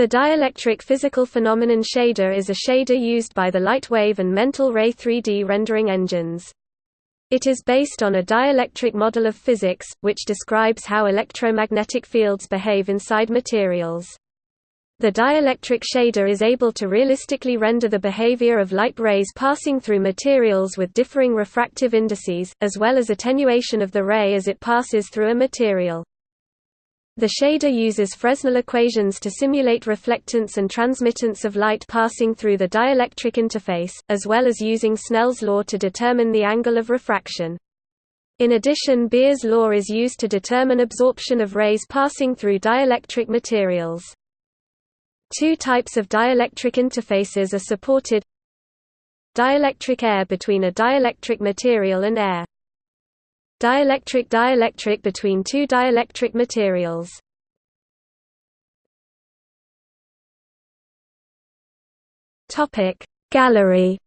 The dielectric physical phenomenon shader is a shader used by the Lightwave and Mental Ray 3D rendering engines. It is based on a dielectric model of physics, which describes how electromagnetic fields behave inside materials. The dielectric shader is able to realistically render the behavior of light rays passing through materials with differing refractive indices, as well as attenuation of the ray as it passes through a material. The shader uses Fresnel equations to simulate reflectance and transmittance of light passing through the dielectric interface, as well as using Snell's law to determine the angle of refraction. In addition Beer's law is used to determine absorption of rays passing through dielectric materials. Two types of dielectric interfaces are supported Dielectric air between a dielectric material and air Dielectric dielectric between two dielectric materials. Topic Gallery